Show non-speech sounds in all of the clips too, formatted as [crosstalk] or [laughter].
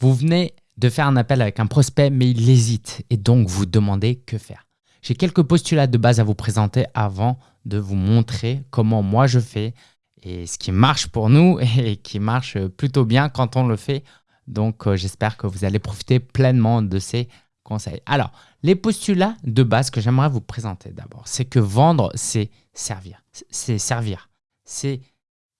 Vous venez de faire un appel avec un prospect, mais il hésite et donc vous demandez que faire. J'ai quelques postulats de base à vous présenter avant de vous montrer comment moi je fais et ce qui marche pour nous [laughs] et qui marche plutôt bien quand on le fait. Donc, euh, j'espère que vous allez profiter pleinement de ces conseils. Alors, les postulats de base que j'aimerais vous présenter d'abord, c'est que vendre, c'est servir. C'est servir. C'est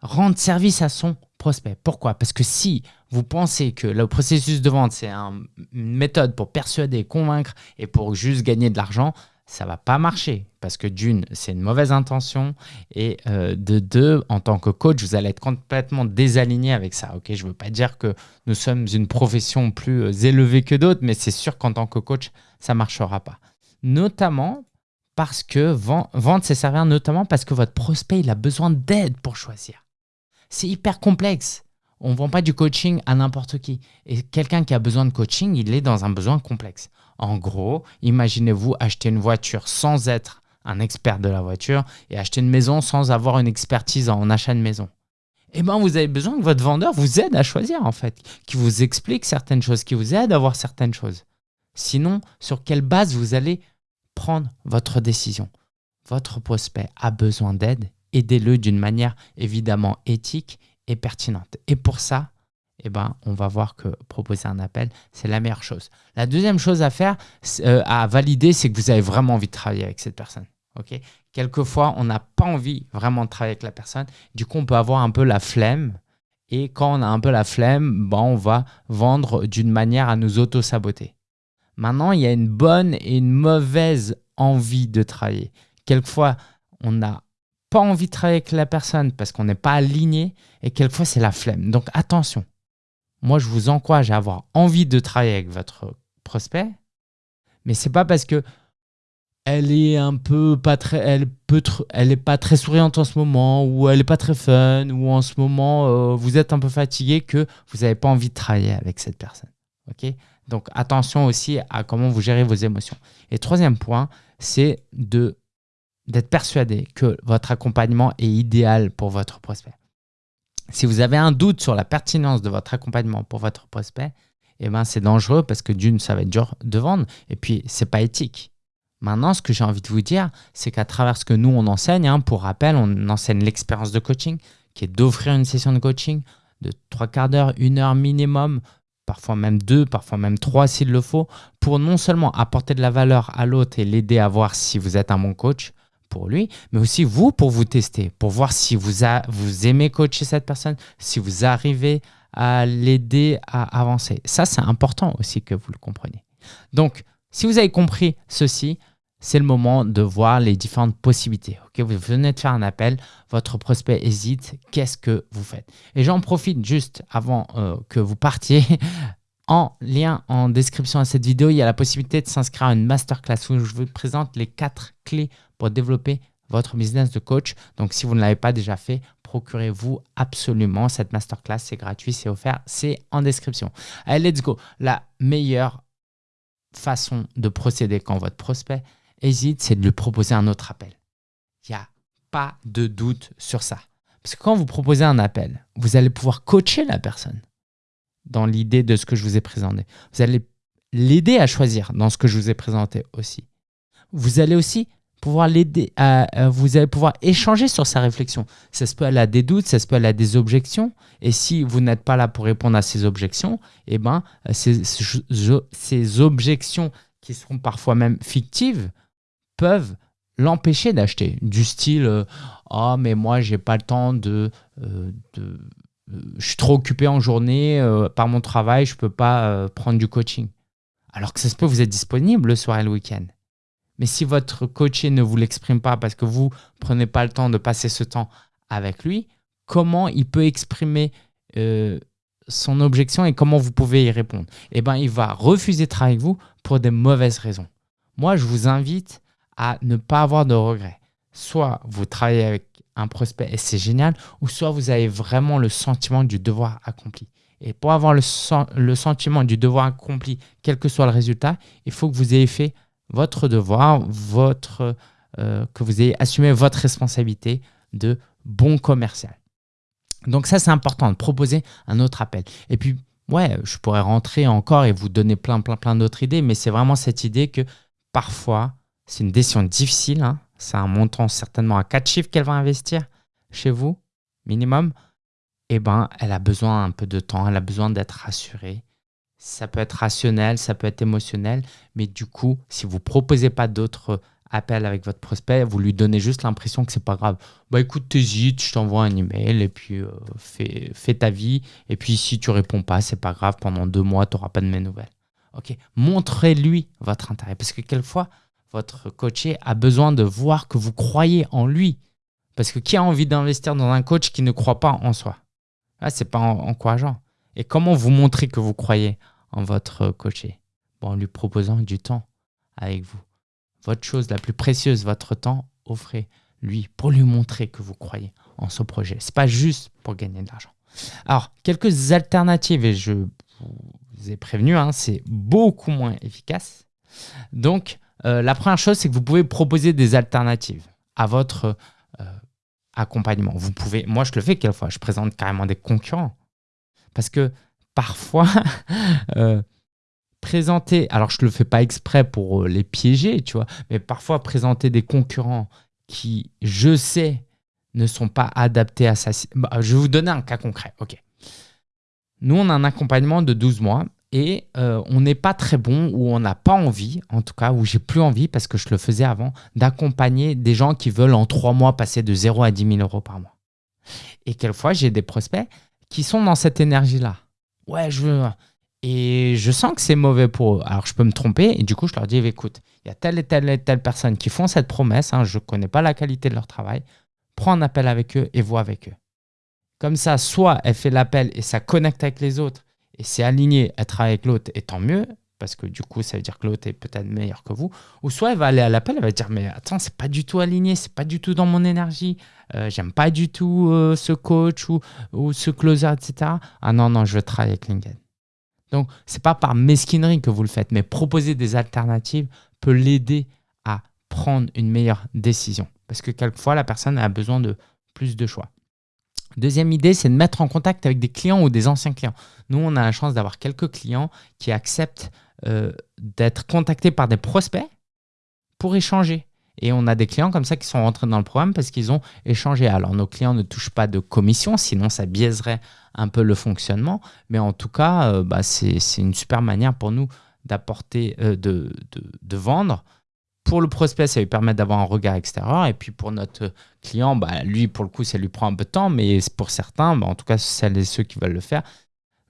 rendre service à son prospect. Pourquoi? Parce que si vous pensez que le processus de vente, c'est une méthode pour persuader, convaincre et pour juste gagner de l'argent, ça va pas marcher parce que d'une, c'est une mauvaise intention et euh, de deux, en tant que coach, vous allez être complètement désaligné avec ça. Ok, je veux pas dire que nous sommes une profession plus euh, élevée que d'autres, mais c'est sûr qu'en tant que coach, ça marchera pas. Notamment parce que vendre, c'est servir notamment parce que votre prospect, il a besoin d'aide pour choisir. C'est hyper complexe. On ne vend pas du coaching à n'importe qui. Et quelqu'un qui a besoin de coaching, il est dans un besoin complexe. En gros, imaginez-vous acheter une voiture sans être un expert de la voiture et acheter une maison sans avoir une expertise en achat de maison. Eh bien, vous avez besoin que votre vendeur vous aide à choisir, en fait, qui vous explique certaines choses, qui vous aide à voir certaines choses. Sinon, sur quelle base vous allez prendre votre décision? Votre prospect a besoin d'aide, aidez-le d'une manière évidemment éthique et pertinente. Et pour ça, eh ben, on va voir que proposer un appel, c'est la meilleure chose. La deuxième chose à faire, euh, à valider, c'est que vous avez vraiment envie de travailler avec cette personne. Ok? Quelquefois, on n'a pas envie vraiment de travailler avec la personne. Du coup, on peut avoir un peu la flemme. Et quand on a un peu la flemme, ben, on va vendre d'une manière à nous auto-saboter. Maintenant, il y a une bonne et une mauvaise envie de travailler. Quelquefois, on n'a pas envie de travailler avec la personne parce qu'on n'est pas aligné et quelquefois, c'est la flemme. Donc, attention moi, je vous encourage à avoir envie de travailler avec votre prospect, mais c'est pas parce que elle est un peu pas très, elle peut, elle est pas très souriante en ce moment, ou elle est pas très fun, ou en ce moment euh, vous êtes un peu fatigué que vous n'avez pas envie de travailler avec cette personne. Ok? Donc attention aussi à comment vous gérez vos émotions. Et troisième point, c'est de d'être persuadé que votre accompagnement est idéal pour votre prospect. Si vous avez un doute sur la pertinence de votre accompagnement pour votre prospect, eh ben c'est dangereux parce que d'une, ça va être dur de vendre et puis c'est pas éthique. Maintenant, ce que j'ai envie de vous dire, c'est qu'à travers ce que nous, on enseigne, hein, pour rappel, on enseigne l'expérience de coaching, qui est d'offrir une session de coaching de trois quarts d'heure, une heure minimum, parfois même deux, parfois même trois s'il le faut, pour non seulement apporter de la valeur à l'autre et l'aider à voir si vous êtes un bon coach, pour lui, mais aussi vous pour vous tester, pour voir si vous, aimez coacher cette personne, si vous arrivez à l'aider à avancer. Ça, c'est important aussi que vous le compreniez. Donc, si vous avez compris ceci, c'est le moment de voir les différentes possibilités. Ok, vous venez de faire un appel, votre prospect hésite, qu'est-ce que vous faites? Et j'en profite juste avant euh, que vous partiez. [laughs] En lien en description à cette vidéo, il y a la possibilité de s'inscrire à une masterclass où je vous présente les quatre clés pour développer votre business de coach. Donc, si vous ne l'avez pas déjà fait, procurez-vous absolument cette masterclass. C'est gratuit, c'est offert, c'est en description. Allez, let's go. La meilleure façon de procéder quand votre prospect hésite, c'est de lui proposer un autre appel. Il n'y a pas de doute sur ça. Parce que quand vous proposez un appel, vous allez pouvoir coacher la personne dans l'idée de ce que je vous ai présenté. Vous allez l'aider à choisir dans ce que je vous ai présenté aussi. Vous allez aussi pouvoir l'aider à, vous allez pouvoir échanger sur sa réflexion. Ça se peut elle a des doutes, ça se peut elle a des objections. Et si vous n'êtes pas là pour répondre à ces objections, eh ben, ces, ces objections qui seront parfois même fictives peuvent l'empêcher d'acheter. Du style euh, Ah, mais moi, j'ai pas le temps de, euh, de je suis trop occupé en journée euh, par mon travail, je peux pas prendre du coaching. Alors que ça se peut, vous êtes disponible le soir et le week-end. Mais si votre coaché ne vous l'exprime pas parce que vous ne prenez pas le temps de passer ce temps avec lui, comment il peut exprimer euh, son objection et comment vous pouvez y répondre? Eh bien, il va refuser de travailler avec vous pour des mauvaises raisons. Moi, je vous invite à ne pas avoir de regrets. Soit vous travaillez avec un prospect et c'est génial, ou soit vous avez vraiment le sentiment du devoir accompli. Et pour avoir le, le sentiment du devoir accompli, quel que soit le résultat, il faut que vous ayez fait votre devoir, votre, euh, que vous ayez assumé votre responsabilité de bon commercial. Donc ça, c'est important de proposer un autre appel. Et puis, ouais, je pourrais rentrer encore et vous donner plein, plein, plein d'autres idées, mais c'est vraiment cette idée que parfois, c'est une décision difficile. Hein. C'est un montant certainement à quatre chiffres qu'elle va investir chez vous, minimum. Eh ben, elle a besoin un peu de temps, elle a besoin d'être rassurée. Ça peut être rationnel, ça peut être émotionnel, mais du coup, si vous proposez pas d'autres appels avec votre prospect, vous lui donnez juste l'impression que c'est pas grave. Bah écoute, t'hésites, je t'envoie un email et puis euh, fais, ta vie. Et puis si tu réponds pas, c'est pas grave, pendant deux mois, tu n'auras pas de mes nouvelles. Ok, montrez-lui votre intérêt parce que quelquefois, votre coaché a besoin de voir que vous croyez en lui. Parce que qui a envie d'investir dans un coach qui ne croit pas en soi? Ah, C'est pas encourageant. Et comment vous montrer que vous croyez en votre coaché? Bon, En lui proposant du temps avec vous. Votre chose la plus précieuse, votre temps, offrez-lui pour lui montrer que vous croyez en ce projet. Ce n'est pas juste pour gagner de l'argent. Alors, quelques alternatives, et je vous ai prévenu, hein, c'est beaucoup moins efficace. Donc, euh, la première chose, c'est que vous pouvez proposer des alternatives à votre euh, accompagnement. Vous pouvez, moi je le fais quelquefois, je présente carrément des concurrents. Parce que parfois, [laughs] euh, présenter, alors je ne le fais pas exprès pour les piéger, tu vois, mais parfois présenter des concurrents qui, je sais, ne sont pas adaptés à ça. Bah, je vais vous donner un cas concret. Ok. Nous, on a un accompagnement de 12 mois et euh, on n'est pas très bon ou on n'a pas envie, en tout cas, ou j'ai plus envie parce que je le faisais avant, d'accompagner des gens qui veulent en trois mois passer de 0 à 10 000 euros par mois. Et quelquefois, j'ai des prospects qui sont dans cette énergie-là. Ouais, je veux. Et je sens que c'est mauvais pour eux. Alors, je peux me tromper et du coup, je leur dis écoute, il y a telle et telle et telle personne qui font cette promesse, hein, je ne connais pas la qualité de leur travail, prends un appel avec eux et vois avec eux. Comme ça, soit elle fait l'appel et ça connecte avec les autres et c'est aligné, elle travaille avec l'autre, et tant mieux, parce que du coup, ça veut dire que l'autre est peut-être meilleur que vous. Ou soit elle va aller à l'appel, elle va dire Mais attends, c'est pas du tout aligné, c'est pas du tout dans mon énergie, euh, j'aime pas du tout euh, ce coach ou, ou, ce closer, etc. Ah non, non, je veux travailler avec LinkedIn. Donc, c'est pas par mesquinerie que vous le faites, mais proposer des alternatives peut l'aider à prendre une meilleure décision. Parce que quelquefois, la personne a besoin de plus de choix. Deuxième idée, c'est de mettre en contact avec des clients ou des anciens clients. Nous, on a la chance d'avoir quelques clients qui acceptent euh, d'être contactés par des prospects pour échanger. Et on a des clients comme ça qui sont rentrés dans le programme parce qu'ils ont échangé. Alors, nos clients ne touchent pas de commission, sinon ça biaiserait un peu le fonctionnement. Mais en tout cas, euh, bah, c'est une super manière pour nous d'apporter, euh, de, de, vendre pour le prospect, ça lui permet d'avoir un regard extérieur. Et puis pour notre client, bah, lui, pour le coup, ça lui prend un peu de temps. Mais pour certains, bah, en tout cas celles et ceux qui veulent le faire,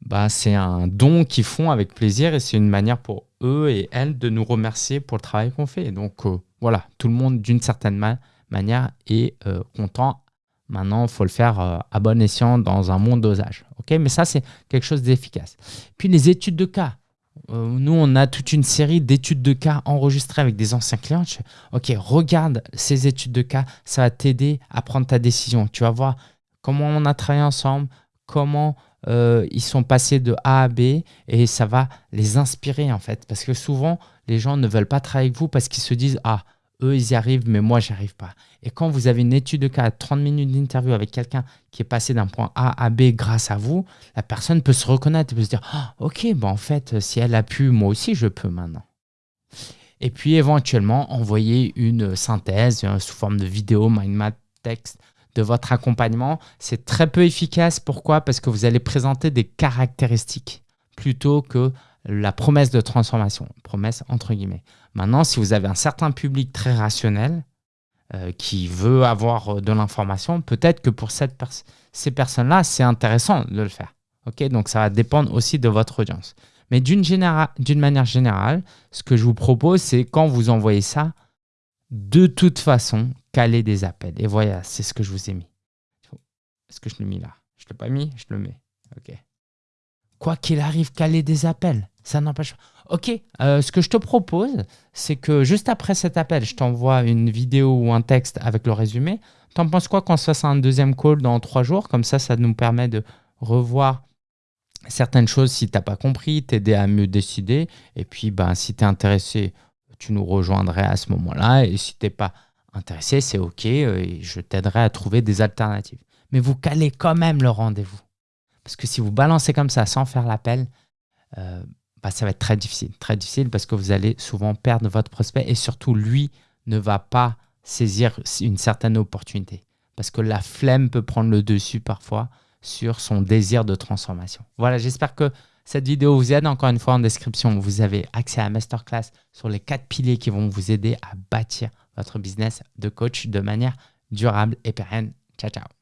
bah, c'est un don qu'ils font avec plaisir. Et c'est une manière pour eux et elles de nous remercier pour le travail qu'on fait. donc euh, voilà, tout le monde d'une certaine manière est euh, content. Maintenant, il faut le faire euh, à bon escient dans un monde dosage. Mais ça, c'est quelque chose d'efficace. Puis les études de cas. Euh, nous, on a toute une série d'études de cas enregistrées avec des anciens clients. ok, regarde ces études de cas, ça va t'aider à prendre ta décision. Tu vas voir comment on a travaillé ensemble, comment euh, ils sont passés de A à B et ça va les inspirer en fait. Parce que souvent, les gens ne veulent pas travailler avec vous parce qu'ils se disent Ah, eux, ils y arrivent, mais moi, j'y arrive pas. Et quand vous avez une étude de cas, 30 minutes d'interview avec quelqu'un qui est passé d'un point A à B grâce à vous, la personne peut se reconnaître, peut se dire ah, Ok, bon, en fait, si elle a pu, moi aussi, je peux maintenant. Et puis, éventuellement, envoyer une synthèse euh, sous forme de vidéo, mind map, texte de votre accompagnement. C'est très peu efficace. Pourquoi? Parce que vous allez présenter des caractéristiques plutôt que la promesse de transformation, promesse entre guillemets. Maintenant, si vous avez un certain public très rationnel euh, qui veut avoir euh, de l'information, peut-être que pour cette ces personnes-là, c'est intéressant de le faire. Ok, Donc, ça va dépendre aussi de votre audience. Mais d'une manière générale, ce que je vous propose, c'est quand vous envoyez ça, de toute façon, caler des appels. Et voilà, c'est ce que je vous ai mis. Est-ce que je l'ai mis là? Je ne l'ai pas mis, je le mets. Ok. Quoi qu'il arrive, caler des appels. Ça n'empêche pas. Ok, euh, ce que je te propose, c'est que juste après cet appel, je t'envoie une vidéo ou un texte avec le résumé. T'en penses quoi qu'on se fasse un deuxième call dans trois jours? Comme ça, ça nous permet de revoir certaines choses si tu n'as pas compris, t'aider à mieux décider. Et puis, ben, si tu es intéressé, tu nous rejoindrais à ce moment-là. Et si tu n'es pas intéressé, c'est OK. Euh, je t'aiderai à trouver des alternatives. Mais vous calez quand même le rendez-vous. Parce que si vous balancez comme ça sans faire l'appel, euh, bah, ça va être très difficile. Très difficile parce que vous allez souvent perdre votre prospect et surtout, lui ne va pas saisir une certaine opportunité. Parce que la flemme peut prendre le dessus parfois sur son désir de transformation. Voilà, j'espère que cette vidéo vous aide. Encore une fois, en description, vous avez accès à la masterclass sur les quatre piliers qui vont vous aider à bâtir votre business de coach de manière durable et pérenne. Ciao, ciao